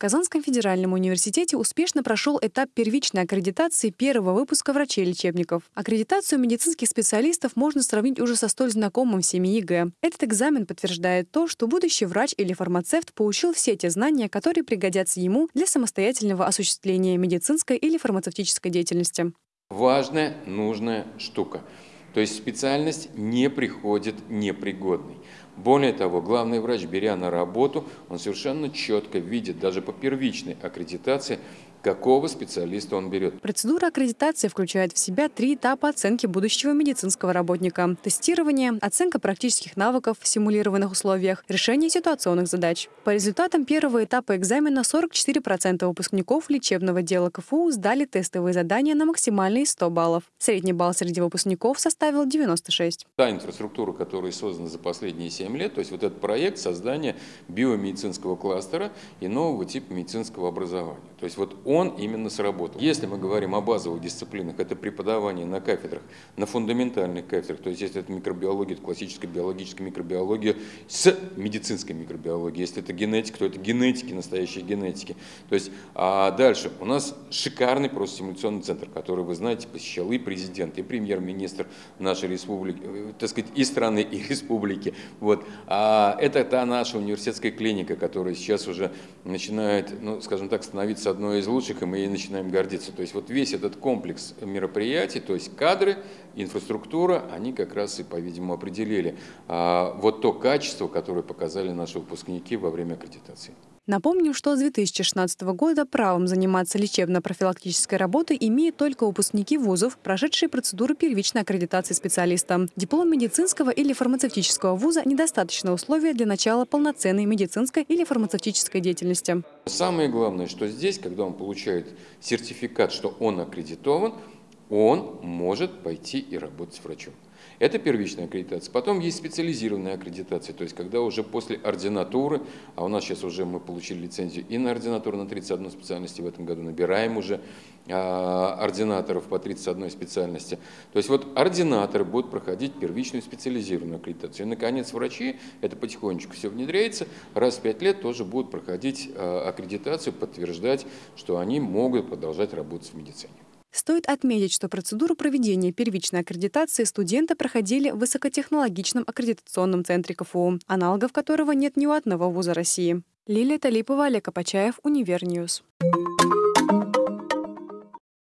Казанском федеральном университете успешно прошел этап первичной аккредитации первого выпуска врачей-лечебников. Аккредитацию медицинских специалистов можно сравнить уже со столь знакомым всеми ЕГЭ. Этот экзамен подтверждает то, что будущий врач или фармацевт получил все те знания, которые пригодятся ему для самостоятельного осуществления медицинской или фармацевтической деятельности. Важная, нужная штука. То есть специальность не приходит непригодной. Более того, главный врач, беря на работу, он совершенно четко видит, даже по первичной аккредитации, какого специалиста он берет. Процедура аккредитации включает в себя три этапа оценки будущего медицинского работника. Тестирование, оценка практических навыков в симулированных условиях, решение ситуационных задач. По результатам первого этапа экзамена 44% выпускников лечебного дела КФУ сдали тестовые задания на максимальные 100 баллов. Средний балл среди выпускников составил 96. Та инфраструктура, которая создана за последние 7 лет, то есть вот этот проект создания биомедицинского кластера и нового типа медицинского образования. То есть вот он именно сработал. Если мы говорим о базовых дисциплинах, это преподавание на кафедрах, на фундаментальных кафедрах, то есть если это микробиология, это классическая биологическая микробиология с медицинской микробиологией, если это генетика, то это генетики, настоящие генетики. То есть, а дальше у нас шикарный просто симуляционный центр, который, вы знаете, посещал и президент, и премьер-министр нашей республики, э, так сказать, и страны, и республики. Вот. А это та наша университетская клиника, которая сейчас уже начинает, ну, скажем так, становиться одной из лучших лучших, и мы ей начинаем гордиться. То есть вот весь этот комплекс мероприятий, то есть кадры, инфраструктура, они как раз и, по-видимому, определили а, вот то качество, которое показали наши выпускники во время аккредитации. Напомню, что с 2016 года правом заниматься лечебно-профилактической работой имеют только выпускники вузов, прошедшие процедуру первичной аккредитации специалиста. Диплом медицинского или фармацевтического вуза – недостаточное условие для начала полноценной медицинской или фармацевтической деятельности. Самое главное, что здесь, когда он получает сертификат, что он аккредитован, он может пойти и работать врачом. Это первичная аккредитация. Потом есть специализированная аккредитация, то есть когда уже после ординатуры, а у нас сейчас уже мы получили лицензию и на ординатуру на 31 специальности в этом году, набираем уже а, ординаторов по 31 специальности. То есть вот ординаторы будут проходить первичную специализированную аккредитацию. И, наконец, врачи, это потихонечку все внедряется, раз в пять лет тоже будут проходить а, аккредитацию, подтверждать, что они могут продолжать работать в медицине. Стоит отметить, что процедуру проведения первичной аккредитации студенты проходили в высокотехнологичном аккредитационном центре КФУ, аналогов которого нет ни у одного вуза России. Лилия Талипова, Олег Апачаев, Универньюз.